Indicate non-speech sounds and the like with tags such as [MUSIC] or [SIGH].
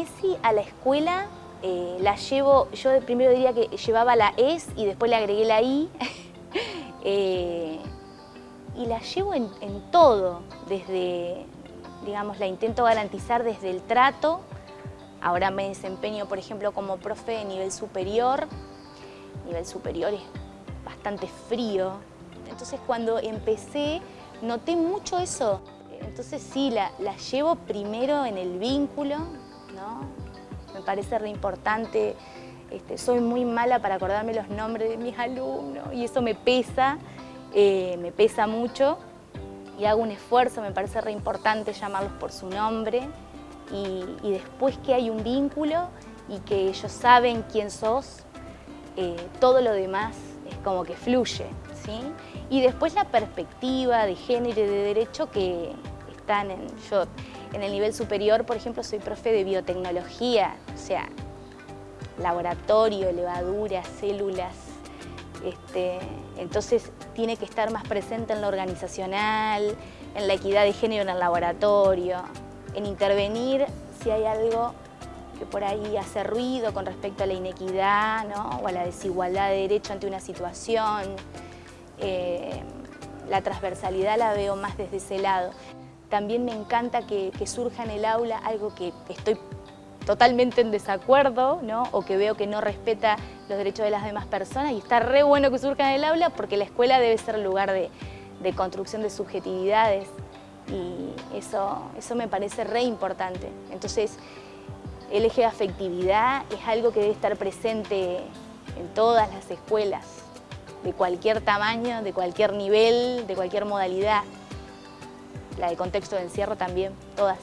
ESI a la escuela eh, la llevo, yo primero diría que llevaba la ES y después le agregué la I. [LAUGHS] Eh, y la llevo en, todo, desde, digamos, la intento garantizar desde el trato. Ahora me desempeño, por ejemplo, como profe de nivel superior. Nivel superior es bastante frío. Entonces cuando empecé noté mucho eso. Entonces sí, la, la llevo primero en el vínculo, ¿no? Me parece re importante. Este, soy muy mala para acordarme los nombres de mis alumnos y eso me pesa, eh, me pesa mucho y hago un esfuerzo, me parece re importante llamarlos por su nombre y, después que hay un vínculo y que ellos saben quién sos, eh, todo lo demás es como que fluye. ¿sí? Y después la perspectiva de género y de derecho que están en... Yo, en el nivel superior, por ejemplo, soy profe de biotecnología, o sea, laboratorio, levaduras, células. Este, entonces tiene que estar más presente en lo organizacional, en la equidad de género en el laboratorio, en intervenir si hay algo que por ahí hace ruido con respecto a la inequidad o a la desigualdad de derecho ante una situación. Eh, la transversalidad la veo más desde ese lado. También me encanta que, surja en el aula algo que estoy totalmente en desacuerdo, ¿no? o que veo que no respeta los derechos de las demás personas y está re bueno que surja en el aula porque la escuela debe ser lugar de, construcción de subjetividades y eso, eso me parece re importante. Entonces, el eje de afectividad es algo que debe estar presente en todas las escuelas, de cualquier tamaño, de cualquier nivel, de cualquier modalidad la de contexto de encierro también, todas.